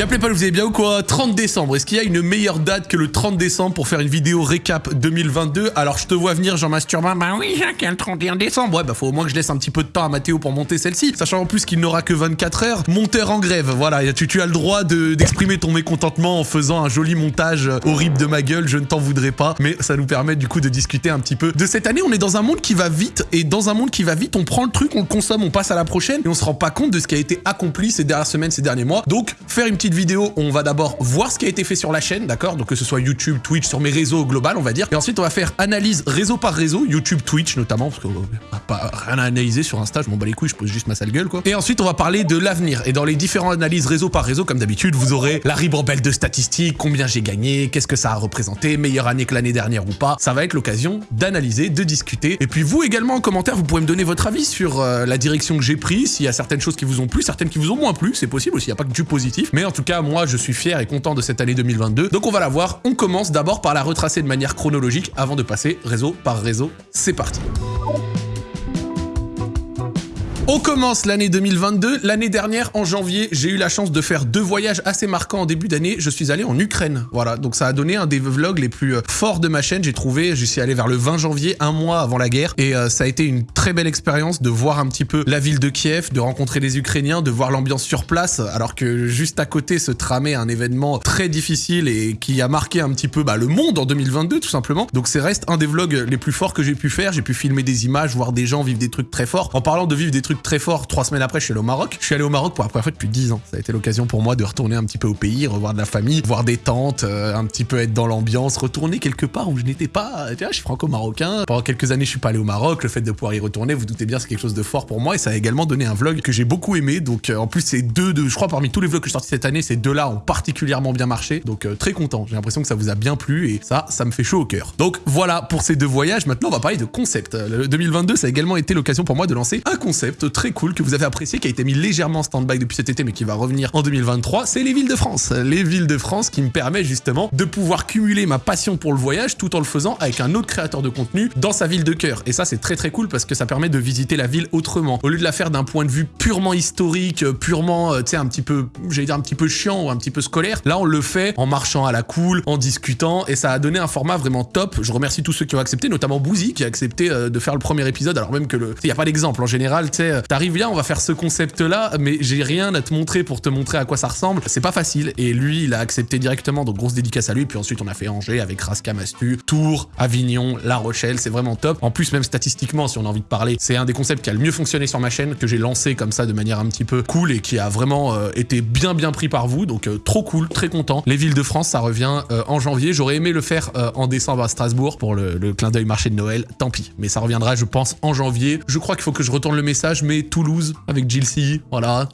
Y'a Playpal, vous allez bien ou quoi? 30 décembre, est-ce qu'il y a une meilleure date que le 30 décembre pour faire une vidéo récap 2022 Alors je te vois venir Jean Masturbain, bah oui Jacques, a le 31 décembre. Ouais bah faut au moins que je laisse un petit peu de temps à Mathéo pour monter celle-ci, sachant en plus qu'il n'aura que 24 heures. Monteur en grève, voilà, tu, tu as le droit d'exprimer ton mécontentement en faisant un joli montage horrible de ma gueule, je ne t'en voudrais pas, mais ça nous permet du coup de discuter un petit peu de cette année. On est dans un monde qui va vite, et dans un monde qui va vite, on prend le truc, on le consomme, on passe à la prochaine, et on se rend pas compte de ce qui a été accompli ces dernières semaines, ces derniers mois. Donc faire une petite vidéo, on va d'abord voir ce qui a été fait sur la chaîne, d'accord? Donc que ce soit YouTube, Twitch, sur mes réseaux global, on va dire. Et ensuite, on va faire analyse réseau par réseau, YouTube, Twitch notamment, parce qu'on n'a pas rien à analyser sur Insta, je m'en bats les couilles, je pose juste ma sale gueule, quoi. Et ensuite, on va parler de l'avenir. Et dans les différentes analyses réseau par réseau, comme d'habitude, vous aurez la ribambelle de statistiques, combien j'ai gagné, qu'est-ce que ça a représenté, meilleure année que l'année dernière ou pas. Ça va être l'occasion d'analyser, de discuter. Et puis vous également en commentaire, vous pourrez me donner votre avis sur euh, la direction que j'ai prise, s'il y a certaines choses qui vous ont plu, certaines qui vous ont moins plu, c'est possible aussi, il n'y a pas que du positif. Mais en cas, moi, je suis fier et content de cette année 2022. Donc on va la voir. On commence d'abord par la retracer de manière chronologique avant de passer réseau par réseau. C'est parti. On commence l'année 2022. L'année dernière, en janvier, j'ai eu la chance de faire deux voyages assez marquants en début d'année. Je suis allé en Ukraine. Voilà, donc ça a donné un des vlogs les plus euh, forts de ma chaîne. J'ai trouvé, je suis allé vers le 20 janvier, un mois avant la guerre. Et euh, ça a été une très belle expérience de voir un petit peu la ville de Kiev, de rencontrer les Ukrainiens, de voir l'ambiance sur place, alors que juste à côté se tramait un événement très difficile et qui a marqué un petit peu bah, le monde en 2022, tout simplement. Donc c'est reste un des vlogs les plus forts que j'ai pu faire. J'ai pu filmer des images, voir des gens vivre des trucs très forts. En parlant de vivre des trucs très fort. Trois semaines après, je suis allé au Maroc. Je suis allé au Maroc pour la première fois depuis 10 ans. Ça a été l'occasion pour moi de retourner un petit peu au pays, revoir de la famille, voir des tantes, euh, un petit peu être dans l'ambiance, retourner quelque part où je n'étais pas. Tu vois, je suis franco-marocain. Pendant quelques années, je suis pas allé au Maroc. Le fait de pouvoir y retourner, vous doutez bien, c'est quelque chose de fort pour moi. Et ça a également donné un vlog que j'ai beaucoup aimé. Donc, euh, en plus, c'est deux de, je crois, parmi tous les vlogs que je sortis cette année, ces deux-là ont particulièrement bien marché. Donc, euh, très content. J'ai l'impression que ça vous a bien plu et ça, ça me fait chaud au cœur. Donc, voilà pour ces deux voyages. Maintenant, on va parler de concept. Le 2022, ça a également été l'occasion pour moi de lancer un concept très cool que vous avez apprécié, qui a été mis légèrement en stand-by depuis cet été, mais qui va revenir en 2023, c'est les villes de France. Les villes de France qui me permettent justement de pouvoir cumuler ma passion pour le voyage tout en le faisant avec un autre créateur de contenu dans sa ville de cœur. Et ça, c'est très très cool parce que ça permet de visiter la ville autrement. Au lieu de la faire d'un point de vue purement historique, purement, euh, tu sais, un petit peu, j'allais dire un petit peu chiant ou un petit peu scolaire, là, on le fait en marchant à la cool, en discutant, et ça a donné un format vraiment top. Je remercie tous ceux qui ont accepté, notamment Bouzy qui a accepté euh, de faire le premier épisode, alors même que le... Il n'y a pas d'exemple. En général, tu sais, euh, t'arrives bien, on va faire ce concept-là, mais j'ai rien à te montrer pour te montrer à quoi ça ressemble. C'est pas facile. Et lui, il a accepté directement, donc grosse dédicace à lui. Puis ensuite, on a fait Angers avec Raska Mastu, Tours, Avignon, La Rochelle. C'est vraiment top. En plus, même statistiquement, si on a envie de parler, c'est un des concepts qui a le mieux fonctionné sur ma chaîne, que j'ai lancé comme ça de manière un petit peu cool et qui a vraiment euh, été bien bien pris par vous. Donc euh, trop cool, très content. Les villes de France, ça revient en janvier. J'aurais aimé le faire en décembre à Strasbourg pour le, le clin d'œil marché de Noël. Tant pis. Mais ça reviendra, je pense, en janvier. Je crois qu'il faut que je retourne le message, mais Toulouse avec Jill C, voilà,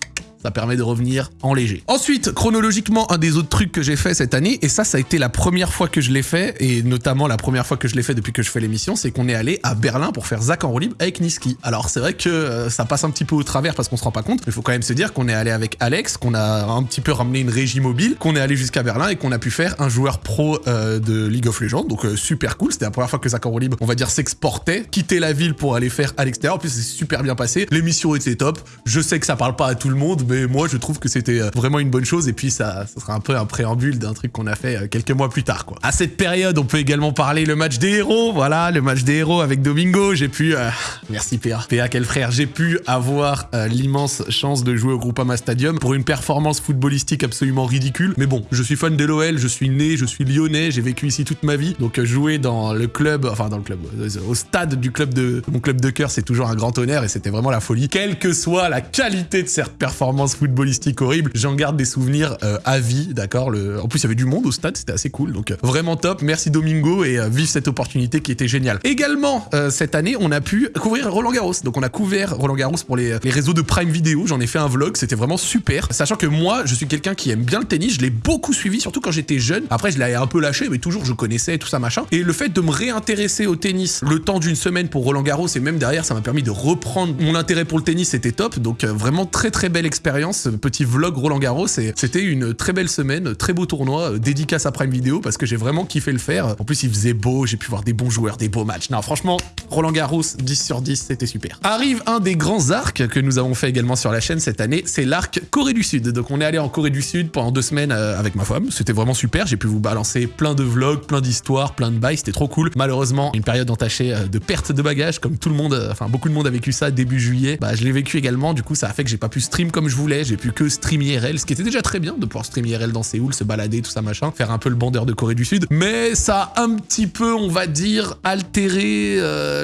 ça permet de revenir en léger. Ensuite, chronologiquement, un des autres trucs que j'ai fait cette année, et ça, ça a été la première fois que je l'ai fait, et notamment la première fois que je l'ai fait depuis que je fais l'émission, c'est qu'on est allé à Berlin pour faire Zach en roue libre avec Niski. Alors c'est vrai que euh, ça passe un petit peu au travers parce qu'on se rend pas compte, mais il faut quand même se dire qu'on est allé avec Alex, qu'on a un petit peu ramené une régie mobile, qu'on est allé jusqu'à Berlin et qu'on a pu faire un joueur pro euh, de League of Legends, donc euh, super cool. C'était la première fois que Zach en roue libre, on va dire, s'exportait, quitter la ville pour aller faire à l'extérieur. En plus, c'est super bien passé. L'émission était top. Je sais que ça parle pas à tout le monde, mais moi, je trouve que c'était euh, vraiment une bonne chose et puis ça, ça sera un peu un préambule d'un truc qu'on a fait euh, quelques mois plus tard quoi. À cette période, on peut également parler le match des héros, voilà, le match des héros avec Domingo, j'ai pu euh, merci PA. PA quel frère, j'ai pu avoir l'immense chance de jouer au Groupama Stadium pour une performance footballistique absolument ridicule. Mais bon, je suis fan de l'OL, je suis né, je suis lyonnais, j'ai vécu ici toute ma vie. Donc jouer dans le club, enfin dans le club, au stade du club de mon club de cœur, c'est toujours un grand honneur et c'était vraiment la folie. Quelle que soit la qualité de cette performance footballistique horrible. J'en garde des souvenirs euh, à vie, d'accord En plus, il y avait du monde au stade, c'était assez cool. Donc, euh, vraiment top. Merci Domingo et euh, vive cette opportunité qui était géniale. Également, cette année, on a pu couvrir Roland Garros. Donc, on a couvert Roland Garros pour les, les réseaux de Prime Video. J'en ai fait un vlog, c'était vraiment super. Sachant que moi, je suis quelqu'un qui aime bien le tennis. Je l'ai beaucoup suivi, surtout quand j'étais jeune. Après, je l'avais un peu lâché, mais toujours, je connaissais tout ça, machin. Et le fait de me réintéresser au tennis le temps d'une semaine pour Roland Garros et même derrière, ça m'a permis de reprendre mon intérêt pour le tennis. C'était top. Donc, vraiment très, très belle expérience petit vlog Roland Garros. C'était une très belle semaine, très beau tournoi, euh, dédicace à Prime Video parce que j'ai vraiment kiffé le faire. En plus, il faisait beau, j'ai pu voir des bons joueurs, des beaux matchs. Non, franchement, Roland Garros, 10 sur 10, c'était super. Arrive un des grands arcs que nous avons fait également sur la chaîne cette année, c'est l'arc Corée du Sud. Donc on est allé en Corée du Sud pendant deux semaines euh, avec ma femme. C'était vraiment super. J'ai pu vous balancer plein de vlogs, plein d'histoires, plein de bails. C'était trop cool. Malheureusement, une période entachée euh, de perte de bagages, comme tout le monde, enfin beaucoup de monde a vécu ça début juillet. Bah je l'ai vécu également. Du coup, ça a fait que j'ai pas pu stream comme je voulais. J'ai pu que stream IRL, ce qui était déjà très bien de pouvoir stream IRL dans Séoul, se balader, tout ça machin, faire un peu le bandeur de Corée du Sud. Mais ça a un petit peu, on va dire, altéré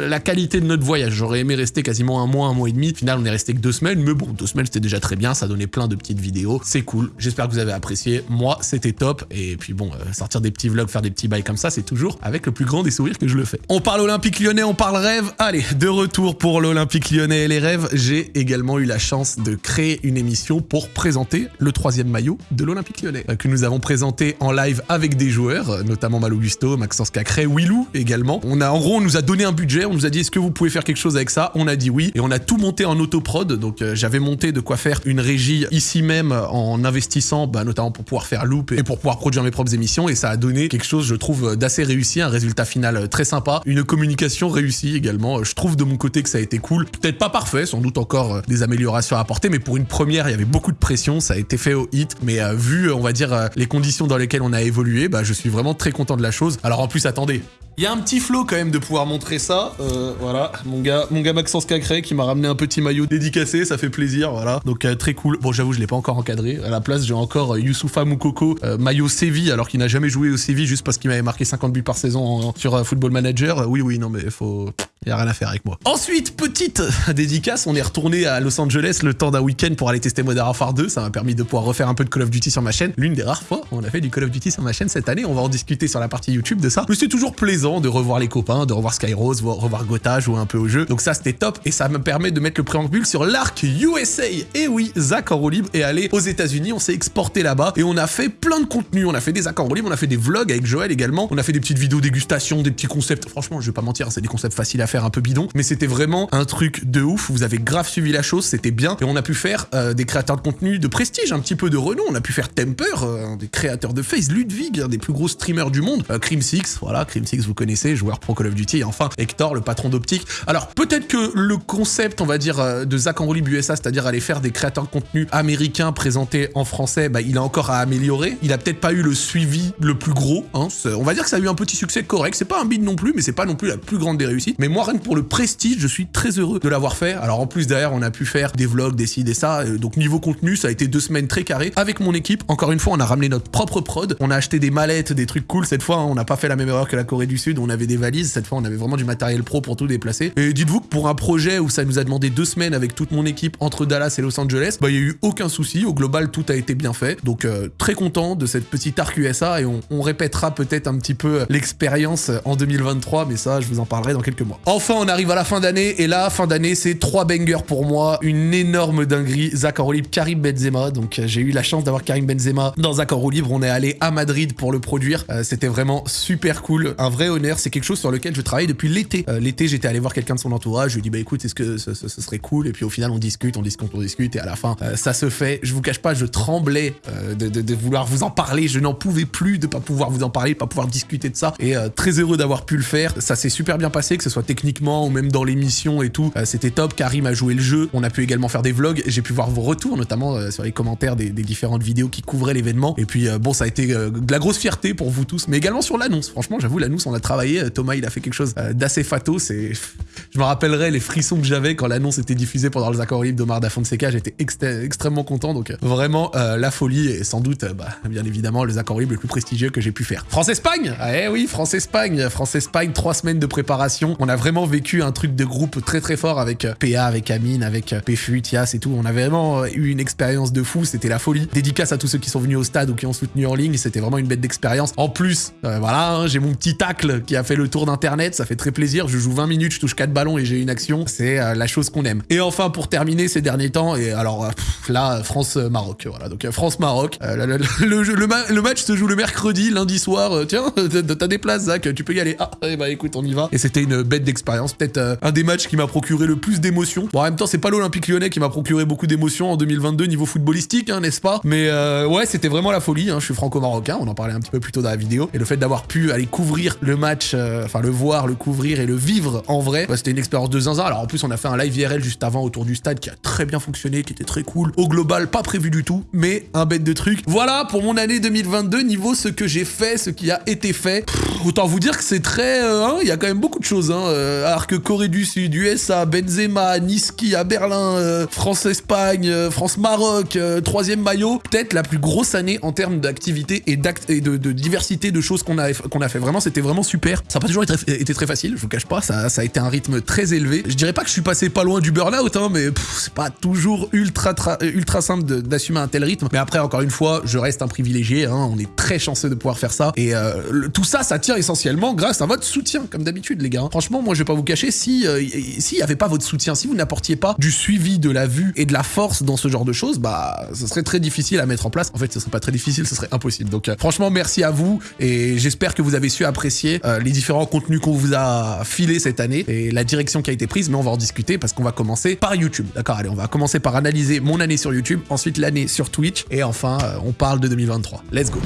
la qualité de notre voyage. J'aurais aimé rester quasiment un mois, un mois et demi. Au final, on est resté que deux semaines. Mais bon, deux semaines, c'était déjà très bien. Ça donnait plein de petites vidéos. C'est cool. J'espère que vous avez apprécié. Moi, c'était top. Et puis bon, euh, sortir des petits vlogs, faire des petits bails comme ça, c'est toujours avec le plus grand des sourires que je le fais. On parle Olympique Lyonnais, on parle rêve. Allez, de retour pour l'Olympique Lyonnais et les rêves. J'ai également eu la chance de créer une émission pour présenter le troisième maillot de l'Olympique Lyonnais, euh, que nous avons présenté en live avec des joueurs, euh, notamment Malo Gusto, Maxence Cacré, Willou également. On a, en gros, on nous a donné un budget, on nous a dit est-ce que vous pouvez faire quelque chose avec ça? On a dit oui, et on a tout monté en autoprod. Donc j'avais monté de quoi faire une régie ici même en investissant, bah, notamment pour pouvoir faire loop et pour pouvoir produire mes propres émissions et ça a donné quelque chose, je trouve, d'assez réussi, un résultat final très sympa, une communication réussie également. Je trouve de mon côté que ça a été cool. Peut-être pas parfait, sans doute encore euh, des améliorations à apporter, mais pour une première, il y avait beaucoup de pression, ça a été fait au hit, mais euh, vu, on va dire, euh, les conditions dans lesquelles on a évolué, bah, je suis vraiment très content de la chose. Alors en plus, attendez, il y a un petit flow quand même de pouvoir montrer ça. Euh, voilà, mon gars, Maxence Cacré qui m'a ramené un petit maillot dédicacé, ça fait plaisir, voilà. Donc euh, très cool. Bon, j'avoue, je l'ai pas encore encadré. À la place, j'ai encore euh, Youssoufa Moukoko, euh, maillot Séville, alors qu'il n'a jamais joué au Séville juste parce qu'il m'avait marqué 50 buts par saison sur Football Manager. Oui, oui, non, mais faut... Y a rien à faire avec moi. Ensuite, petite dédicace, on est retourné à Los Angeles le temps d'un week-end pour aller tester Modern Warfare 2. Ça m'a permis de pouvoir refaire un peu de Call of Duty sur ma chaîne. L'une des rares fois où on a fait du Call of Duty sur ma chaîne cette année. On va en discuter sur la partie YouTube de ça. Mais c'est toujours plaisant de revoir les copains, de revoir Skyrose, revoir Gotha, jouer un peu au jeu. Donc ça, c'était top. Et ça me permet de mettre le préambule sur l'arc USA. Et oui, Zach en roue libre est allé aux États-Unis. On s'est exporté là-bas et on a fait plein de contenu. On a fait des accords en roue libre, on a fait des vlogs avec Joël également. On a fait des petites vidéos dégustation, des petits concepts. Franchement, je vais pas mentir, c'est des concepts faciles à faire, un peu bidon. Mais c'était vraiment un truc de ouf. Vous avez grave suivi la chose, c'était bien. Et on a pu faire euh, des créateurs de contenu de prestige, un petit peu de renom. On a pu faire Temper, euh, des créateurs de Face, Ludwig, un des plus gros streamers du monde. Euh, Crim 6, voilà, Crim 6, vous connaissez, joueur pro Call of Duty. Et enfin, Hector, le patron d'Optique. Alors, peut-être que le concept, on va dire, de Zach Enrolib USA, c'est-à-dire aller faire des créateurs de contenu américains présentés en français, bah, il a encore à améliorer. Il a peut-être pas eu le suivi le plus gros. Hein. On va dire que ça a eu un petit succès correct. C'est pas un bid non plus, mais c'est pas non plus la plus grande des réussites. Mais moi, pour le prestige, je suis très heureux de l'avoir fait. Alors en plus derrière, on a pu faire des vlogs, des ci, des ça. Euh, donc niveau contenu, ça a été deux semaines très carrées avec mon équipe. Encore une fois, on a ramené notre propre prod. On a acheté des mallettes, des trucs cool. Cette fois, hein, on n'a pas fait la même erreur que la Corée du Sud. On avait des valises. Cette fois, on avait vraiment du matériel pro pour tout déplacer. Et dites-vous que pour un projet où ça nous a demandé deux semaines avec toute mon équipe entre Dallas et Los Angeles, bah il y a eu aucun souci. Au global, tout a été bien fait. Donc euh, très content de cette petite arc USA et on répétera peut-être un petit peu l'expérience en 2023, mais ça, je vous en parlerai dans quelques mois. Enfin, on arrive à la fin d'année et là, fin d'année, c'est trois bangers pour moi, une énorme dinguerie. Zach libre, Karim Benzema. Donc euh, j'ai eu la chance d'avoir Karim Benzema dans Zach libre. On est allé à Madrid pour le produire. Euh, C'était vraiment super cool, un vrai honneur. C'est quelque chose sur lequel je travaille depuis l'été. Euh, l'été, j'étais allé voir quelqu'un de son entourage. Je lui ai dit bah écoute, est-ce que ce, serait cool? Et puis au final, on discute, on discute, on discute, et à la fin, ça se fait. Je vous cache pas, je tremblais de, de- de vouloir vous en parler. Je n'en pouvais plus de pas pouvoir vous en parler, pas pouvoir discuter de ça. Et très heureux d'avoir pu le faire. Ça s'est super bien passé, que ce soit techniquement ou même dans l'émission et tout. Euh, C'était top. Karim a joué le jeu. On a pu également faire des vlogs. J'ai pu voir vos retours, notamment euh, sur les commentaires des, différentes vidéos qui couvraient l'événement. Et puis euh, bon, ça a été de la grosse fierté pour vous tous, mais également sur l'annonce. Franchement, j'avoue, l'annonce, on a travaillé. Thomas, il a fait quelque chose d'assez fatos. Je me rappellerai les frissons que j'avais quand l'annonce était diffusée pendant les accords libres d'Omar Da Fonseca. J'étais extrêmement content. Donc vraiment la folie et sans doute, bah, bien évidemment, les accords libres les plus prestigieux que j'ai pu faire. France-Espagne Ah, Eh oui, France-Espagne France-Espagne, trois semaines de préparation. Vraiment vécu un truc de groupe très très fort avec euh, PA, avec Amine, avec euh, PFU, Tias et tout. On a vraiment euh, eu une expérience de fou, c'était la folie. Dédicace à tous ceux qui sont venus au stade ou qui ont soutenu en ligne, c'était vraiment une bête d'expérience. En plus, voilà, hein, j'ai mon petit tacle qui a fait le tour d'internet, ça fait très plaisir. Je joue 20 minutes, je touche 4 balles ballon et j'ai une action, c'est la chose qu'on aime. Et enfin, pour terminer ces derniers temps, et alors là, France-Maroc, voilà. Donc France-Maroc, le, match se joue le mercredi, lundi soir. tiens, t'as des places, Zach, tu peux y aller. Ah, eh bah écoute, on y va. Et c'était une bête d'expérience, peut-être un des matchs qui m'a procuré le plus d'émotions. Bon, en même temps, c'est pas l'Olympique Lyonnais qui m'a procuré beaucoup d'émotions en 2022 niveau footballistique, hein, n'est-ce pas? Mais ouais, c'était vraiment la folie. Hein. Je suis franco-marocain, on en parlait un petit peu plus tôt dans la vidéo. Et le fait d'avoir pu aller couvrir le match, enfin le voir, le couvrir et le vivre en vrai, bah, c'était une expérience de zinzin. Alors en plus, on a fait un live IRL juste avant autour du stade qui a très bien fonctionné, qui était très cool. Au global, pas prévu du tout, mais un bête de truc. Voilà pour mon année 2022, niveau ce que j'ai fait, ce qui a été fait. autant vous dire que c'est très... Euh, hein, il y a quand même beaucoup de choses. Hein, euh, alors Corée du Sud, USA, Benzema, Niski à Berlin, euh, France-Espagne, France-Maroc, troisième maillot. Peut-être la plus grosse année en termes d'activité et, et de, diversité de choses qu'on a, qu'on a fait. Vraiment, c'était vraiment super. Ça n'a pas toujours été, très facile, je vous cache pas. Ça, ça a été un rythme très élevé. Je dirais pas que je suis passé pas loin du burn-out, hein, mais c'est pas toujours ultra, ultra simple d'assumer un tel rythme. Mais après, encore une fois, je reste un privilégié. Hein, on est très chanceux de pouvoir faire ça. Et euh, tout ça, ça tient essentiellement grâce à votre soutien, comme d'habitude, les gars. Franchement, moi, je vais pas vous cacher, si euh, s'il y avait pas votre soutien, si vous n'apportiez pas du suivi, de la vue et de la force dans ce genre de choses, bah, ce serait très difficile à mettre en place. En fait, ce serait pas très difficile, ce serait impossible. Donc, euh, franchement, merci à vous et j'espère que vous avez su apprécier les différents contenus qu'on vous a filés cette année et la direction qui a été prise, mais on va en discuter parce qu'on va commencer par YouTube. D'accord, allez, on va commencer par analyser mon année sur YouTube, ensuite l'année sur Twitch, et enfin, euh, on parle de 2023. Let's go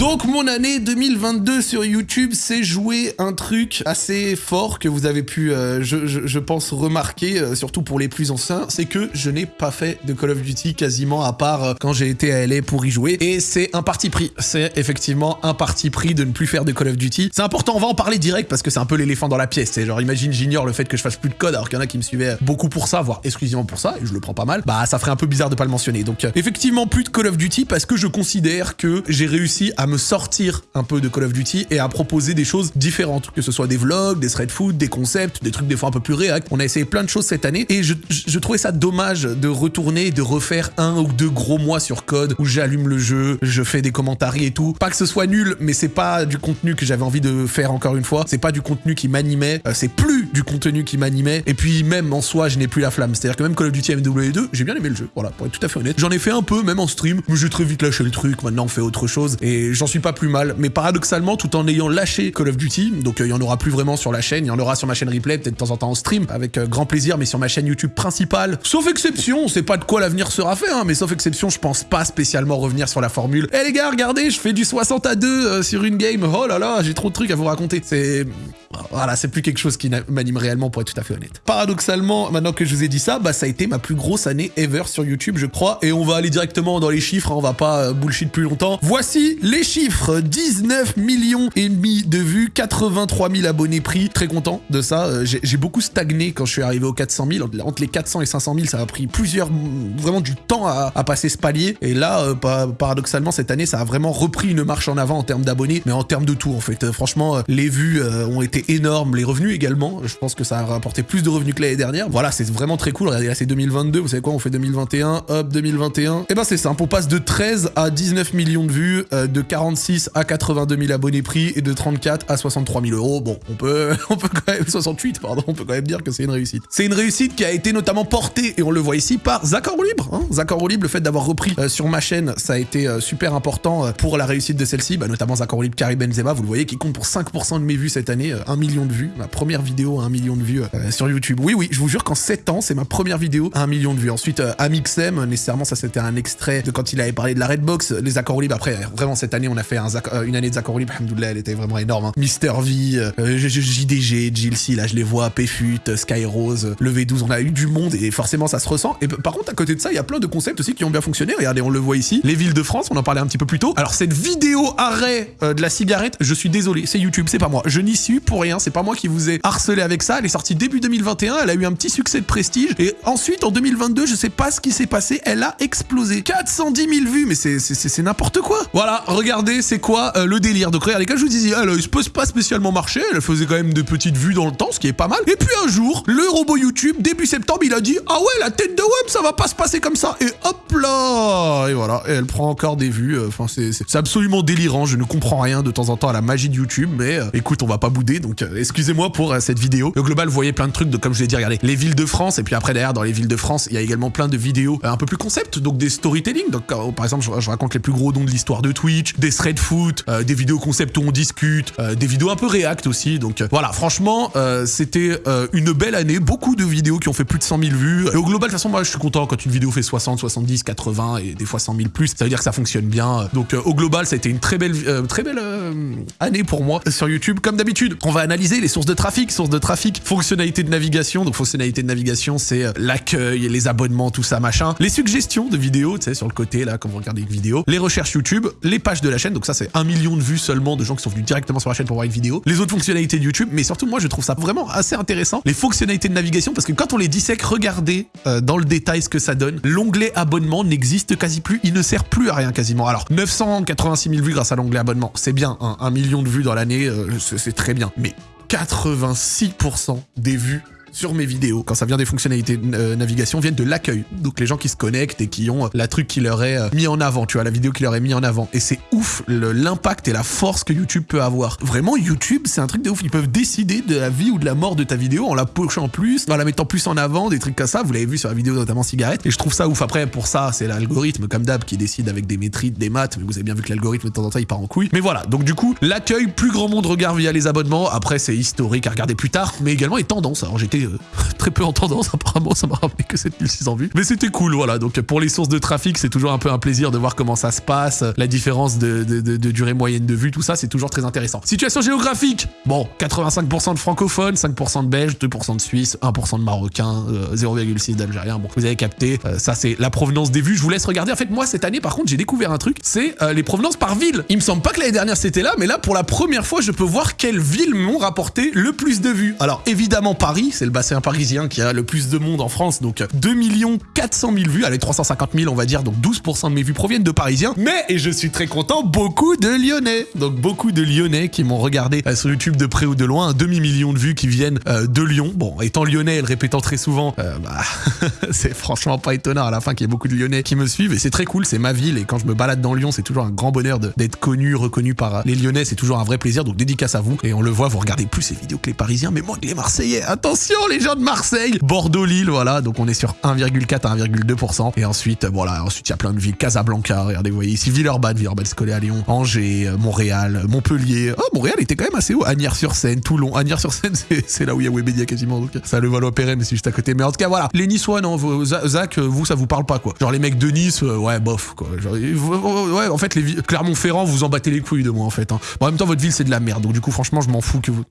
donc mon année 2022 sur YouTube, c'est jouer un truc assez fort que vous avez pu, euh, je, pense, remarquer, euh, surtout pour les plus anciens, c'est que je n'ai pas fait de Call of Duty quasiment à part euh, quand j'ai été à LA pour y jouer. Et c'est un parti pris. C'est effectivement un parti pris de ne plus faire de Call of Duty. C'est important, on va en parler direct parce que c'est un peu l'éléphant dans la pièce. C'est genre, imagine, j'ignore le fait que je fasse plus de code alors qu'il y en a qui me suivaient beaucoup pour ça, voire exclusivement pour ça, et je le prends pas mal. Bah ça ferait un peu bizarre de pas le mentionner. Donc effectivement, plus de Call of Duty parce que je considère que j'ai réussi à me sortir un peu de Call of Duty et à proposer des choses différentes, que ce soit des vlogs, des thread food, des concepts, des trucs des fois un peu plus réact. On a essayé plein de choses cette année et je, je trouvais ça dommage de retourner et de refaire un ou deux gros mois sur code où j'allume le jeu, je fais des commentaires et tout. Pas que ce soit nul, mais c'est pas du contenu que j'avais envie de faire encore une fois. C'est pas du contenu qui m'animait, euh, c'est plus du contenu qui m'animait. Et puis même en soi, je n'ai plus la flamme. C'est-à-dire que même Call of Duty MW2, j'ai bien aimé le jeu. Voilà, pour être tout à fait honnête. J'en ai fait un peu, même en stream, mais j'ai très vite lâché le truc. Maintenant, on fait autre chose et j'en suis pas plus mal. Mais paradoxalement, tout en ayant lâché Call of Duty, donc euh, il y en aura plus vraiment sur la chaîne, il y en aura sur ma chaîne replay, peut-être de temps en temps en stream, avec euh, grand plaisir, mais sur ma chaîne YouTube principale. Sauf exception, on sait pas de quoi l'avenir sera fait, hein, mais sauf exception, je pense pas spécialement revenir sur la formule. Eh les gars, regardez, je fais du 60 à 2 euh, sur une game. Oh là là, j'ai trop de trucs à vous raconter. C'est voilà, c'est plus quelque chose qui m'anime réellement pour être tout à fait honnête. Paradoxalement, maintenant que je vous ai dit ça, bah ça a été ma plus grosse année ever sur YouTube, je crois, et on va aller directement dans les chiffres, hein, on va pas euh, bullshit plus longtemps. Voici les chiffres 19 millions et demi de vues, 83 000 abonnés pris, très content de ça. Euh, j'ai beaucoup stagné quand je suis arrivé aux 400 000, entre les 400 et 500 000, ça a pris plusieurs, vraiment du temps à, passer ce palier, et là, euh, paradoxalement, cette année, ça a vraiment repris une marche en avant en termes d'abonnés, mais en termes de tout en fait. franchement, les vues ont été énorme, les revenus également. Je pense que ça a rapporté plus de revenus que l'année dernière. Voilà, c'est vraiment très cool. Regardez, là, c'est 2022. Vous savez quoi On fait 2021. Hop, 2021. Et eh ben, c'est simple. On passe de 13 à 19 millions de vues, euh, de 46 à 82 000 abonnés pris et de 34 à 63 000 euros. Bon, on peut, on peut quand même, 68, pardon, on peut quand même dire que c'est une réussite. C'est une réussite qui a été notamment portée, et on le voit ici, par Zachor Libre. Hein Zachor Libre, le fait d'avoir repris euh, sur ma chaîne, ça a été euh, super important pour la réussite de celle-ci, bah, notamment Zachor Libre, Karim Benzema, vous le voyez, qui compte pour 5% de mes vues cette année, 1 million de vues, ma première vidéo à 1 million de vues euh, sur YouTube. Oui, oui, je vous jure qu'en 7 ans, c'est ma première vidéo à 1 million de vues. Ensuite, euh, Amixem, nécessairement, ça c'était un extrait de quand il avait parlé de la Redbox, les accords libres. Après, vraiment, cette année, on a fait un, euh, une année des accords libres, elle était vraiment énorme. Hein. Mister V, JDG, Jilcy, là je les vois, Pfut, Skyrose, le V12, on a eu du monde et forcément ça se ressent. Et par contre, à côté de ça, il y a plein de concepts aussi qui ont bien fonctionné. Regardez, on le voit ici. Les villes de France, on en parlait un petit peu plus tôt. Alors, cette vidéo arrêt de la cigarette, je suis désolé, c'est YouTube, c'est pas moi. Je n'y suis pour rien, c'est pas moi qui vous ai harcelé avec ça. Elle est sortie début 2021, elle a eu un petit succès de prestige. Et ensuite, en 2022, je sais pas ce qui s'est passé, elle a explosé. 410 000 vues, mais c'est n'importe quoi. Voilà, regardez, c'est quoi euh, le délire. Donc regardez, quand je vous disais, elle, il se pose pas spécialement marcher, elle faisait quand même de petites vues dans le temps, ce qui est pas mal. Et puis un jour, le robot YouTube, début septembre, il a dit, ah ouais, la tête de web, ça va pas se passer comme ça. Et hop là Et voilà, et elle prend encore des vues. Euh, enfin, c'est absolument délirant. Je ne comprends rien de temps en temps à la magie de YouTube, mais euh, écoute, on va pas bouder, donc Donc euh, excusez-moi pour euh, cette vidéo. Au global, vous voyez plein de trucs de comme je l'ai dit, regardez, les villes de France et puis après derrière dans les villes de France, il y a également plein de vidéos euh, un peu plus concept, donc des storytelling. Donc par exemple, je, raconte les plus gros dons de l'histoire de Twitch, des thread foot, euh, des vidéos concept où on discute, euh, des vidéos un peu react aussi. Donc voilà, franchement, c'était une belle année, beaucoup de vidéos qui ont fait plus de 100 000 vues. Et au global, de toute façon, moi je suis content quand une vidéo fait 60, 70, 80 et des fois 100 000 plus. Ça veut dire que ça fonctionne bien. Donc au global, ça a été une très belle, très belle année pour moi sur YouTube. Comme d'habitude, analyser les sources de trafic, sources de trafic, fonctionnalités de navigation. Donc fonctionnalité de navigation, c'est euh, l'accueil, les abonnements, tout ça, machin. Les suggestions de vidéos, tu sais, sur le côté là, quand vous regardez une vidéo. Les recherches YouTube, les pages de la chaîne. Donc ça, c'est un million de vues seulement de gens qui sont venus directement sur la chaîne pour voir une vidéo. Les autres fonctionnalités de YouTube, mais surtout, moi, je trouve ça vraiment assez intéressant. Les fonctionnalités de navigation, parce que quand on les dissèque, regardez euh, dans le détail ce que ça donne. L'onglet abonnement n'existe quasi plus. Il ne sert plus à rien quasiment. Alors, 986 000 vues grâce à l'onglet abonnement, c'est bien. hein, un million de vues dans l'année, euh, c'est très bien. 86% des vues sur mes vidéos, quand ça vient des fonctionnalités de euh, navigation, viennent de l'accueil. Donc les gens qui se connectent et qui ont euh, la truc qui leur est euh, mis en avant, tu vois, la vidéo qui leur est mis en avant. Et c'est ouf l'impact et la force que YouTube peut avoir. Vraiment, YouTube, c'est un truc de ouf. Ils peuvent décider de la vie ou de la mort de ta vidéo en la pushant plus, en la mettant plus en avant, des trucs comme ça. Vous l'avez vu sur la vidéo notamment cigarette. Et je trouve ça ouf. Après, pour ça, c'est l'algorithme, comme d'hab, qui décide avec des métriques, des maths. Mais vous avez bien vu que l'algorithme, de temps en temps, il part en couille. Mais voilà. Donc du coup, l'accueil, plus grand monde regarde via les abonnements. Après, c'est historique à regarder plus tard, mais également les tendances. Alors j'étais euh, très peu en tendance, apparemment, ça m'a rappelé que 7600 vues. Mais c'était cool, voilà. Donc pour les sources de trafic, c'est toujours un peu un plaisir de voir comment ça se passe, la différence de, durée moyenne de vue, tout ça, c'est toujours très intéressant. Situation géographique Bon, 85% de francophones, 5% de belges, 2% de suisses, 1% de marocains, euh, 0,6 d'algériens. Bon, vous avez capté, euh, ça c'est la provenance des vues. Je vous laisse regarder. En fait, moi, cette année, par contre, j'ai découvert un truc, c'est euh, les provenances par ville. Il me semble pas que l'année dernière c'était là, mais là, pour la première fois, je peux voir quelles villes m'ont rapporté le plus de vues. Alors, évidemment, Paris, c'est le bassin parisien qui a le plus de monde en France, donc 2 400 000 vues, allez, 350 000, on va dire, donc 12% de mes vues proviennent de Parisiens. Mais, et je suis très content, beaucoup de Lyonnais. Donc, beaucoup de Lyonnais qui m'ont regardé euh, sur YouTube de près ou de loin, un demi-million de vues qui viennent euh, de Lyon. Bon, étant lyonnais et le répétant très souvent, euh, bah, c'est franchement pas étonnant à la fin qu'il y ait beaucoup de Lyonnais qui me suivent. Et c'est très cool, c'est ma ville. Et quand je me balade dans Lyon, c'est toujours un grand bonheur d'être connu, reconnu par les Lyonnais, c'est toujours un vrai plaisir, donc dédicace à vous. Et on le voit, vous regardez plus ces vidéos que les Parisiens, mais moins que les Marseillais. Attention les gens de Marseille, Bordeaux-Lille, voilà, donc on est sur 1,4 à 1,2% et ensuite, euh, voilà, ensuite il y a plein de villes, Casablanca, regardez, vous voyez ici, Villeurbanne, Villeurbanne c'est collé à Lyon, Angers, euh, Montréal, Montpellier, oh Montréal était quand même assez haut, Agnières-sur-Seine, Toulon, Agnières-sur-Seine c'est- là où il y a Webedia quasiment, donc ça le Valois Perret, mais c'est juste à côté, mais en tout cas voilà, les Niçois, non, Zach, euh, vous ça vous parle pas quoi, genre les mecs de Nice, euh, ouais bof quoi, Genre, euh, ouais en fait les Clermont-Ferrand vous en battez les couilles de moi en fait, hein. Bon, en même temps votre ville c'est de la merde, donc du coup franchement je m'en fous que vous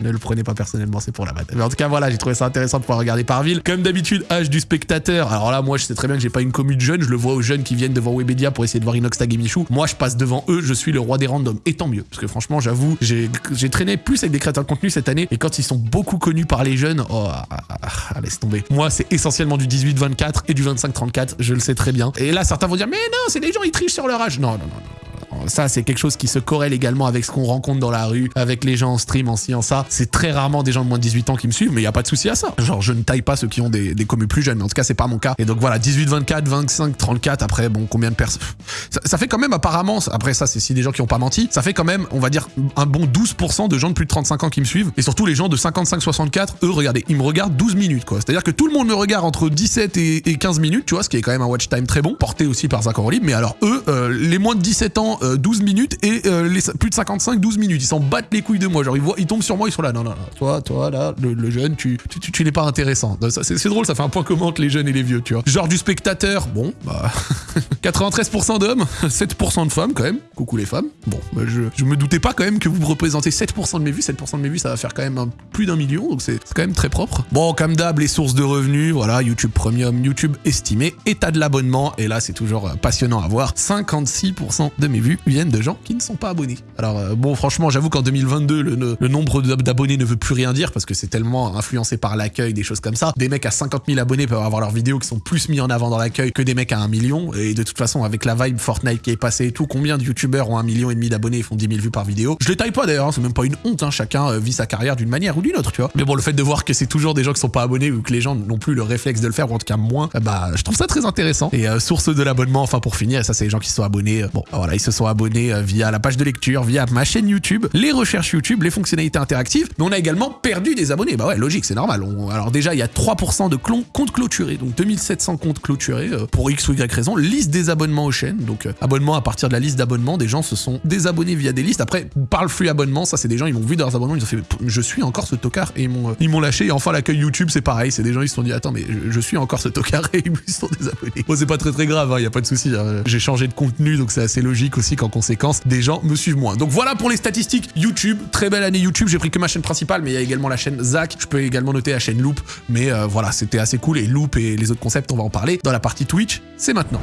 ne le prenez pas personnellement, c'est pour la vanne. Mais en tout cas, voilà, j'ai trouvé ça intéressant de pouvoir regarder par ville. Comme d'habitude, âge du spectateur. Alors là, moi, je sais très bien que j'ai pas une commune de jeunes. Je le vois aux jeunes qui viennent devant Webedia pour essayer de voir Inox Tag et Michou. Moi, je passe devant eux. Je suis le roi des randoms. Et tant mieux. Parce que franchement, j'avoue, j'ai traîné plus avec des créateurs de contenu cette année. Et quand ils sont beaucoup connus par les jeunes, oh, ah, ah, ah, laisse tomber. Moi, c'est essentiellement du 18-24 et du 25-34. Je le sais très bien. Et là, certains vont dire, mais non, c'est les gens, ils trichent sur leur âge. Non, non, non, non. Ça, c'est quelque chose qui se corrèle également avec ce qu'on rencontre dans la rue, avec les gens en stream, en ci, en ça. C'est très rarement des gens de moins de 18 ans qui me suivent, mais il y a pas de souci à ça. Genre, je ne taille pas ceux qui ont des, des plus jeunes, mais en tout cas, c'est pas mon cas. Et donc voilà, 18, 24, 25, 34, après, bon, combien de personnes? Ça, fait quand même apparemment, après ça, c'est si des gens qui ont pas menti, ça fait quand même, on va dire, un bon 12% de gens de plus de 35 ans qui me suivent. Et surtout, les gens de 55, 64, eux, regardez, ils me regardent 12 minutes, quoi. C'est-à-dire que tout le monde me regarde entre 17 et, et 15 minutes, tu vois, ce qui est quand même un watch time très bon, porté aussi par Zach. Mais alors, eux, euh, les moins de 17 ans, euh, 12 minutes, et euh, les plus de 55, 12 minutes. Ils s'en battent les couilles de moi. Genre, ils, voient, ils tombent sur moi, ils sont là. Non, non, non. Toi, toi, là, le, jeune, tu, tu, tu, n'es pas intéressant. C'est drôle, ça fait un point commun entre les jeunes et les vieux, tu vois. Genre du spectateur, bon, bah. 93% d'hommes, 7% de femmes quand même. Coucou les femmes. Bon, bah, je, je me doutais pas quand même que vous représentez 7% de mes vues. 7% de mes vues, ça va faire quand même un- plus d'un million, donc c'est c'est quand même très propre. Bon, comme d'hab, les sources de revenus, voilà, YouTube Premium, YouTube estimé, état de l'abonnement, et là c'est toujours euh, passionnant à voir. 56% de mes vues viennent de gens qui ne sont pas abonnés. Alors euh, bon, franchement, j'avoue qu'en 2022, le, nombre d'ab- d'abonnés ne veut plus rien dire parce que c'est tellement influencé par l'accueil, des choses comme ça. Des mecs à 50 000 abonnés peuvent avoir leurs vidéos qui sont plus mis en avant dans l'accueil que des mecs à 1 million. Et de toute façon, avec la vibe Fortnite qui est passée et tout, combien de youtubeurs ont 1 million et demi d'abonnés et font 10 000 vues par vidéo? Je les taille pas d'ailleurs, hein, c'est même pas une honte, hein, chacun euh, vit sa carrière d'une manière ou d'une autre, tu vois. Mais bon, le fait de voir que c'est toujours des gens qui sont pas abonnés ou que les gens n'ont plus le réflexe de le faire, ou en tout cas moins, bah je trouve ça très intéressant. Et euh, source de l'abonnement, enfin pour finir, ça c'est les gens qui sont abonnés, bon voilà, ils se sont abonnés euh, via la page de lecture, via ma chaîne YouTube, les recherches YouTube, les fonctionnalités interactives. Mais on a également perdu des abonnés. Bah ouais, logique, c'est normal. alors déjà, il y a 3% de comptes clôturés, donc 2700 comptes clôturés euh, pour X ou Y raison. Liste des abonnements aux chaînes, donc euh, abonnement à partir de la liste d'abonnements. Des gens se sont désabonnés via des listes. Après, par le flux abonnement, ça c'est des gens, ils m'ont vu dans leurs abonnements, ils ont fait je suis encore ce tocard et ils m'ont lâché. Et enfin, l'accueil YouTube, c'est pareil. C'est des gens, ils se sont dit attends, mais je, suis encore ce tocard et ils sont désabonnés. Bon, c'est pas très très grave, il hein, y a pas de souci. Hein. J'ai changé de contenu, donc c'est assez logique aussi qu'en conséquence, des gens me suivent moins. Donc voilà pour les statistiques YouTube. Très belle année YouTube. J'ai pris que ma chaîne principale, mais il y a également la chaîne Zach. Je peux également noter la chaîne Loop. Mais euh, voilà, c'était assez cool. Et Loop et les autres concepts, on va en parler dans la partie Twitch. C'est maintenant.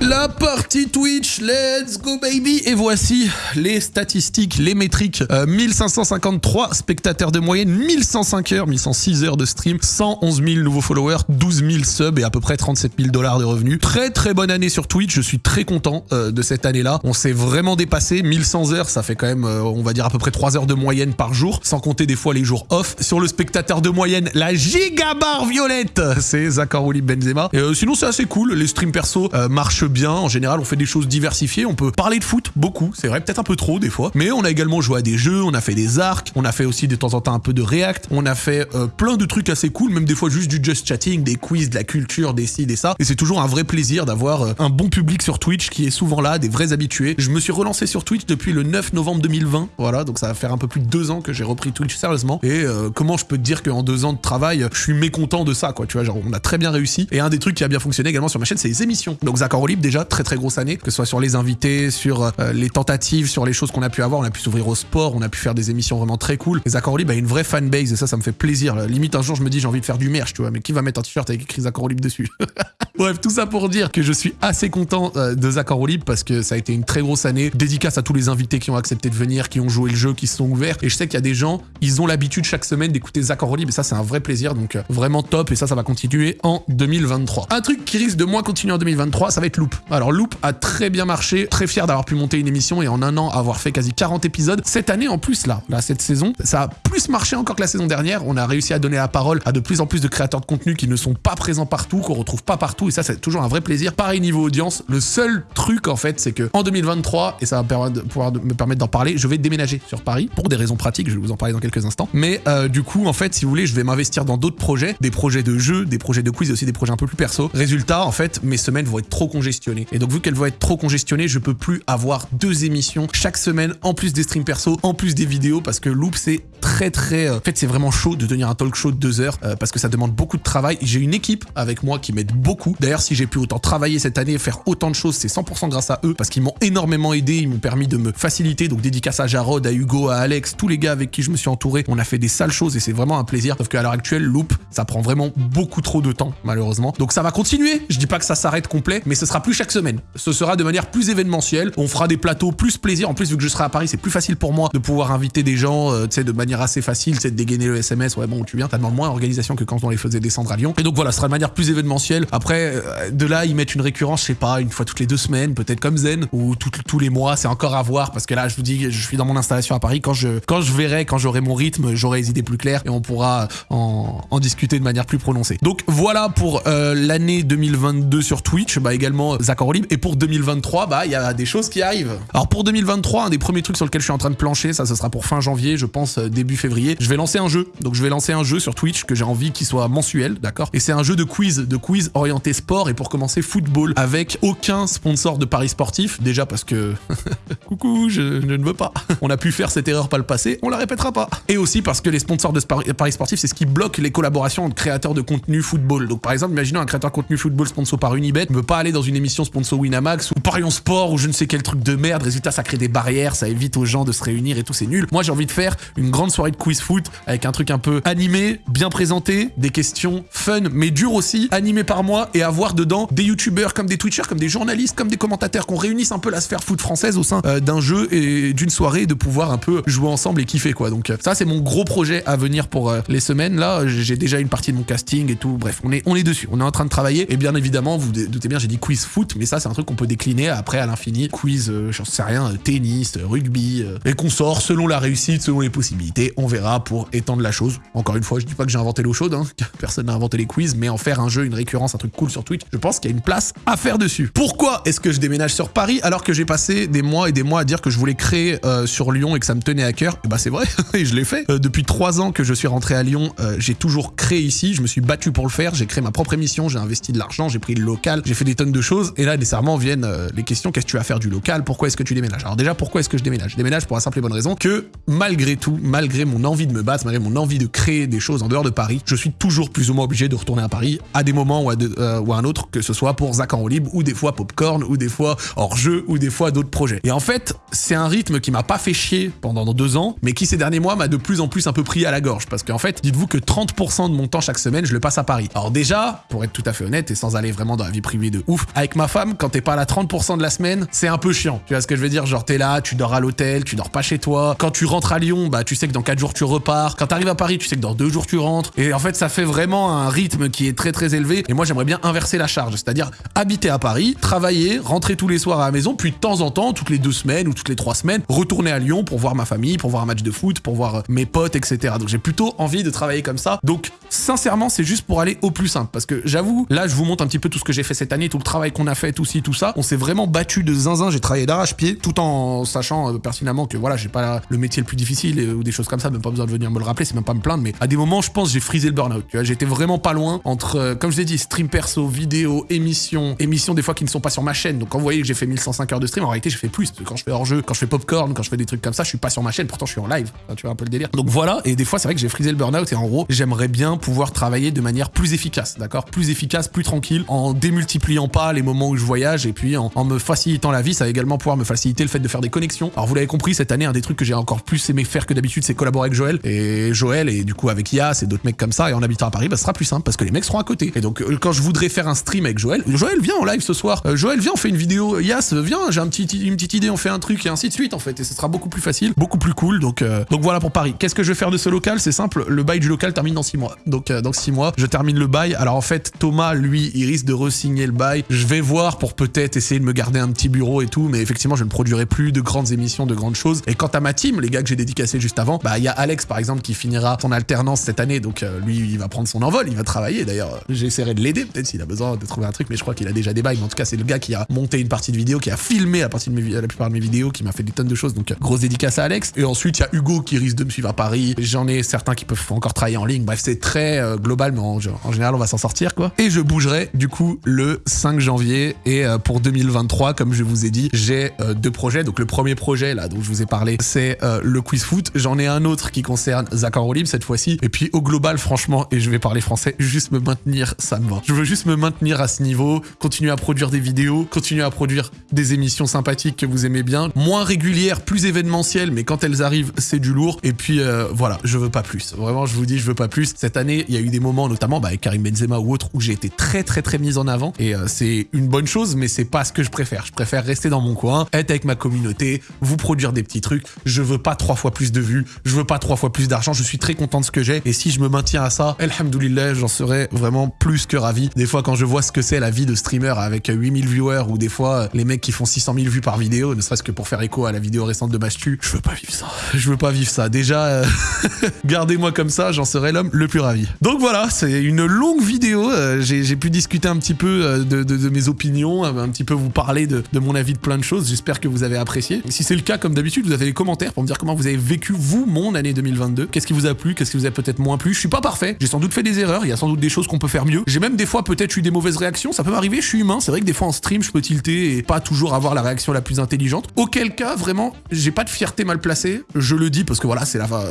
La partie Twitch, let's go baby Et voici les statistiques, les métriques. 1553 euh, spectateurs de moyenne, 1105 heures, 1106 heures de stream, 111 000 nouveaux followers, 12 000 subs et à peu près 37 000 dollars de revenus. Très très bonne année sur Twitch, je suis très content euh, de cette année-là. On s'est vraiment dépassé, 1100 heures, ça fait quand même, euh, on va dire à peu près 3 heures de moyenne par jour, sans compter des fois les jours off. Sur le spectateur de moyenne, la gigabar violette, c'est Zachary Benzema. Et sinon c'est assez cool, les streams perso marchent bien. En général, on fait des choses diversifiées. On peut parler de foot, beaucoup. C'est vrai, peut-être un peu trop des fois. Mais on a également joué à des jeux, on a fait des arcs, on a fait aussi de temps en temps un peu de React. On a fait euh, plein de trucs assez cool, même des fois juste du just chatting, des quiz, de la culture, des ci, des ça. Et c'est toujours un vrai plaisir d'avoir euh, un bon public sur Twitch qui est souvent là, des vrais habitués. Je me suis relancé sur Twitch depuis le 9 novembre 2020. Voilà, donc ça va faire un peu plus de deux ans que j'ai repris Twitch sérieusement. Et euh, comment je peux te dire qu'en deux ans de travail, je suis mécontent de ça, quoi. Tu vois, genre, on a très bien réussi. Et un des trucs qui a bien fonctionné également sur ma chaîne, c'est les émissions. Donc Zach Déjà, très très grosse année, que ce soit sur les invités, sur euh, les tentatives, sur les choses qu'on a pu avoir. On a pu s'ouvrir au sport, on a pu faire des émissions vraiment très cool. Les Accords Libres a une vraie fanbase et ça, ça me fait plaisir. Limite, un jour, je me dis, j'ai envie de faire du merch, tu vois, mais qui va mettre un t-shirt avec écrit Accords Libres dessus? Bref, tout ça pour dire que je suis assez content euh, de Zach Libre parce que ça a été une très grosse année. Dédicace à tous les invités qui ont accepté de venir, qui ont joué le jeu, qui se sont ouverts. Et je sais qu'il y a des gens, ils ont l'habitude chaque semaine d'écouter Zach Libre et ça, c'est un vrai plaisir. Donc, euh, vraiment top. Et ça, ça va continuer en 2023. Un truc qui risque de moins continuer en 2023, ça va être Alors, Loop a très bien marché. Très fier d'avoir pu monter une émission et en un an avoir fait quasi 40 épisodes. Cette année, en plus, là, là, cette saison, ça a plus marché encore que la saison dernière. On a réussi à donner la parole à de plus en plus de créateurs de contenu qui ne sont pas présents partout, qu'on retrouve pas partout. Et ça, c'est toujours un vrai plaisir. Pareil niveau audience. Le seul truc, en fait, c'est que en 2023, et ça va me permettre d'en parler, je vais déménager sur Paris pour des raisons pratiques. Je vais vous en parler dans quelques instants. Mais euh, du coup, en fait, si vous voulez, je vais m'investir dans d'autres projets, des projets de jeux, des projets de quiz et aussi des projets un peu plus perso. Résultat, en fait, mes semaines vont être trop congestionnées. Et donc, vu qu'elles vont être trop congestionnées, je peux plus avoir deux émissions chaque semaine, en plus des streams perso, en plus des vidéos, parce que Loop, c'est très très... Euh, en fait, c'est vraiment chaud de tenir un talk show de deux heures, euh, parce que ça demande beaucoup de travail. J'ai une équipe avec moi qui m'aide beaucoup. D'ailleurs, si j'ai pu autant travailler cette année faire autant de choses, c'est 100% grâce à eux, parce qu'ils m'ont énormément aidé, ils m'ont permis de me faciliter. Donc, dédicace à Jarod, à Hugo, à Alex, tous les gars avec qui je me suis entouré. On a fait des sales choses et c'est vraiment un plaisir. Sauf qu'à l'heure actuelle, Loop, ça prend vraiment beaucoup trop de temps, malheureusement. Donc, ça va continuer. Je dis pas que ça s'arrête complet, mais ce sera plus chaque semaine. Ce sera de manière plus événementielle. On fera des plateaux plus plaisir. En plus, vu que je serai à Paris, c'est plus facile pour moi de pouvoir inviter des gens, euh, tu sais, de manière assez facile, de dégainer le SMS. Ouais, bon, tu viens, ça demande moins d'organisation que quand on les faisait descendre à Lyon. Et donc voilà, ce sera de manière plus événementielle. Après, euh, de là, ils mettent une récurrence, je sais pas, une fois toutes les deux semaines, peut-être comme Zen, ou tous les mois, c'est encore à voir, parce que là, je vous dis, je suis dans mon installation à Paris. Quand je, quand je verrai, quand j'aurai mon rythme, j'aurai les idées plus claires et on pourra en, en discuter de manière plus prononcée. Donc voilà pour euh, l'année 2022 sur Twitch, bah également Zach Libre. Et pour 2023, bah il y a des choses qui arrivent. Alors pour 2023, un des premiers trucs sur lequel je suis en train de plancher, ça ce sera pour fin janvier, je pense euh, début février, je vais lancer un jeu. Donc je vais lancer un jeu sur Twitch que j'ai envie qu'il soit mensuel, d'accord? Et c'est un jeu de quiz, de quiz orienté sport et pour commencer football avec aucun sponsor de paris sportif, déjà parce que coucou, je, ne veux pas. On a pu faire cette erreur par le passé, on la répétera pas. Et aussi parce que les sponsors de paris sportifs, c'est ce qui bloque les collaborations entre créateurs de contenu football. Donc par exemple, imaginons un créateur de contenu football sponsor par Unibet ne veut pas aller dans une sponsor Winamax ou Parion Sport ou je ne sais quel truc de merde, résultat ça crée des barrières, ça évite aux gens de se réunir et tout, c'est nul. Moi, j'ai envie de faire une grande soirée de quiz foot avec un truc un peu animé, bien présenté, des questions fun, mais dur aussi, animé par moi et avoir dedans des youtubeurs comme des twitchers, comme des journalistes, comme des commentateurs, qu'on réunisse un peu la sphère foot française au sein euh, d'un jeu et d'une soirée de pouvoir un peu jouer ensemble et kiffer quoi. Donc euh, ça, c'est mon gros projet à venir pour euh, les semaines. Là, j'ai déjà une partie de mon casting et tout. Bref, on est, on est dessus. On est en train de travailler et bien évidemment, vous, doutez bien, j'ai dit quiz mais ça c'est un truc qu'on peut décliner après à l'infini. Quiz, euh, j'en sais rien, euh, tennis, euh, rugby, et qu'on sort selon la réussite, selon les possibilités. On verra pour étendre la chose. Encore une fois, je dis pas que j'ai inventé l'eau chaude, hein. personne n'a inventé les quiz, mais en faire un jeu, une récurrence, un truc cool sur Twitch, je pense qu'il y a une place à faire dessus. Pourquoi est-ce que je déménage sur Paris alors que j'ai passé des mois et des mois à dire que je voulais créer sur Lyon et que ça me tenait à cœur? Et bah c'est vrai, et je l'ai fait. Depuis trois ans que je suis rentré à Lyon, j'ai toujours créé ici, je me suis battu pour le faire, j'ai créé ma propre émission, j'ai investi de l'argent, j'ai pris le local, j'ai fait des tonnes de choses, et là nécessairement viennent euh, les questions, qu'est-ce que tu vas faire du local, pourquoi est-ce que tu déménages? Alors déjà, pourquoi est-ce que je déménage? Je déménage pour la simple et bonne raison que malgré tout, malgré mon envie de me battre, malgré mon envie de créer des choses en dehors de Paris, je suis toujours plus ou moins obligé de retourner à Paris à des moments ou à, euh, un autre, que ce soit pour Zach en libre, ou des fois Popcorn, ou des fois hors-jeu, ou des fois d'autres projets. Et en fait, c'est un rythme qui m'a pas fait chier pendant deux ans, mais qui ces derniers mois m'a de plus en plus un peu pris à la gorge. Parce qu'en fait, dites-vous que 30% de mon temps chaque semaine, je le passe à Paris. Alors déjà, pour être tout à fait honnête et sans aller vraiment dans la vie privée de ouf, avec ma femme, quand t'es pas là 30% de la semaine, c'est un peu chiant. Tu vois ce que je veux dire? Genre t'es là, tu dors à l'hôtel, tu dors pas chez toi. Quand tu rentres à Lyon, bah tu sais que dans 4 jours tu repars. Quand t'arrives à Paris, tu sais que dans 2 jours tu rentres. Et en fait, ça fait vraiment un rythme qui est très très élevé. Et moi, j'aimerais bien inverser la charge, c'est-à-dire habiter à Paris, travailler, rentrer tous les soirs à la maison, puis de temps en temps, toutes les deux semaines ou toutes les trois semaines, retourner à Lyon pour voir ma famille, pour voir un match de foot, pour voir euh, mes potes, etc. Donc j'ai plutôt envie de travailler comme ça. Donc sincèrement, c'est juste pour aller au plus simple. Parce que j'avoue, là, je vous montre un petit peu tout ce que j'ai fait cette année, tout le travail qu'on a fait, tout ci, tout ça. On s'est vraiment battu de zinzin. J'ai travaillé d'arrache-pied, tout en sachant euh, pertinemment que voilà, j'ai pas le métier le plus difficile euh, ou des choses comme ça. Même pas besoin de venir me le rappeler, c'est même pas me plaindre. Mais à des moments, je pense, j'ai frisé le burn-out. Tu vois, j'étais vraiment pas loin entre, euh, comme je l'ai dit, stream perso, vidéo, émission, émissions des fois qui ne sont pas sur ma chaîne. Donc quand vous voyez que j'ai fait 1105 heures de stream, en réalité, j'ai fait plus. Quand je fais hors-jeu, quand je fais popcorn, quand je fais des trucs comme ça, je suis pas sur ma chaîne. Pourtant, je suis en live. Enfin, tu vois un peu le délire. Donc voilà. Et des fois, c'est vrai que j'ai frisé le burn-out. Et en gros, j'aimerais bien pouvoir travailler de manière plus efficace, d'accord? Plus efficace, plus tranquille, en démultipliant pas les moments où je voyage et puis en, me facilitant la vie. Ça va également pouvoir me faciliter le fait de faire des connexions. Alors vous l'avez compris, cette année, un des trucs que j'ai encore plus aimé faire que d'habitude, c'est collaborer avec Joël. Et Joël, et du coup avec Yas et d'autres mecs comme ça, et en habitant à Paris, bah, ce sera plus simple parce que les mecs seront à côté. Et donc euh, quand je voudrais faire un stream avec Joël, Joël viens en live ce soir. Euh, Joël viens, on fait une vidéo. Yas viens, j'ai une petite idée, on fait un truc et ainsi de suite en fait. Et ce sera beaucoup plus facile, beaucoup plus cool. Donc euh, donc voilà pour Paris. Qu'est-ce que je vais faire de ce local? C'est simple, le bail du local termine dans 6 mois. Donc euh, dans 6 mois, je termine le bail. Alors en fait, Thomas, lui, il risque de re-signer le bail. Je vais voir pour peut-être essayer de me garder un petit bureau et tout, mais effectivement, je ne produirai plus de grandes émissions, de grandes choses. Et quant à ma team, les gars que j'ai dédicacés juste avant, bah il y a Alex par exemple qui finira son alternance cette année, donc euh, lui, il va prendre son envol, il va travailler. D'ailleurs, euh, j'essaierai de l'aider peut-être s'il a besoin de trouver un truc, mais je crois qu'il a déjà des bails. Mais en tout cas, c'est le gars qui a monté une partie de vidéo, qui a filmé la partie de mes, la plupart de mes vidéos, qui m'a fait des tonnes de choses. Donc euh, grosse dédicace à Alex. Et ensuite, il y a Hugo qui risque de me suivre à Paris. J'en ai certains qui peuvent encore travailler en ligne. Bref, c'est très euh, global, mais en, en général, on va s'en sortir quoi. Et je bougerai du coup le 5 janvier. Et euh, pour 2023, comme je vous ai dit, j'ai euh, deux projets. Donc le premier projet là dont je vous ai parlé, c'est euh, le quiz foot. J'en ai un autre qui concerne Zach en roue libre cette fois-ci. Et puis au global, franchement, et je vais parler français, juste me maintenir, ça me va. Je veux juste me maintenir à ce niveau, continuer à produire des vidéos, continuer à produire des émissions sympathiques que vous aimez bien, moins régulières, plus événementielles, mais quand elles arrivent, c'est du lourd. Et puis voilà, je veux pas plus. Vraiment, je vous dis, je veux pas plus. Cette année, il y a eu des moments, notamment bah, avec Karim Benzema ou autre, où j'ai été très très très mis en avant. Et c'est une bonne chose, mais c'est pas ce que je préfère. Je préfère rester dans mon coin, être avec ma communauté, vous produire des petits trucs. Je veux pas trois fois plus de vues, je veux pas trois fois plus d'argent. Je suis très content de ce que j'ai. Et si je me maintiens à ça, alhamdoulilah, j'en serais vraiment plus que ravi. Des fois, quand je vois ce que c'est la vie de streamer avec 8000 viewers ou des fois euh, les mecs qui font 600 000 vues par vidéo, ne serait-ce que pour faire écho à la vidéo récente de Mastu, je veux pas vivre ça. Je veux pas vivre ça. Déjà, euh, gardez-moi comme ça, j'en serais l'homme le plus ravi. Donc voilà, c'est une longue vidéo. euh, J'ai pu discuter un petit peu de mes opinions, euh, un petit peu vous parler de, de mon avis de plein de choses. J'espère que vous avez apprécié. Si c'est le cas, comme d'habitude, vous avez les commentaires pour me dire comment vous avez vécu, vous, mon année 2022. Qu'est-ce qui vous a plu Qu'est-ce qui vous a peut-être moins plu? Je suis pas parfait. J'ai sans doute fait des erreurs. Il y a sans doute des choses qu'on peut faire mieux. J'ai même des fois peut-être eu des mauvaises réactions. Ça peut m'arriver. Je suis humain. C'est vrai que des fois en stream, je peux tilter et pas toujours avoir la réaction la plus intelligente. Auquel cas, vraiment, j'ai pas de fierté mal placée. Je le dis parce que voilà, c'est la fin.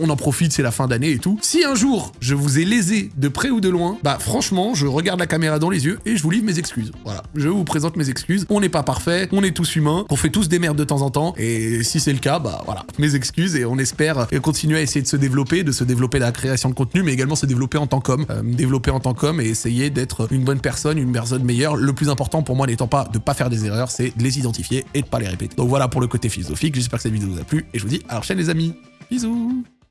On en profite, c'est la fin d'année et tout. Si un jour je vous ai lésé de près ou de loin, bah franchement, je regarde la caméra dans les yeux et je vous livre mes excuses. Voilà, je vous présente mes excuses. On n'est pas parfait, on est tous humains, on fait tous des merdes de temps en temps. Et si c'est le cas, bah voilà, mes excuses et on espère continuer à essayer de se développer, de se développer la création de contenu, mais également se développer en tant qu'homme, euh, développer en tant qu'homme et essayer d'être une bonne personne, une personne meilleure. Le plus important pour moi n'étant pas de pas faire des erreurs, c'est de les identifier et de pas les répéter. Donc voilà pour le côté philosophique. J'espère que cette vidéo vous a plu et je vous dis à la prochaine les amis. Bisous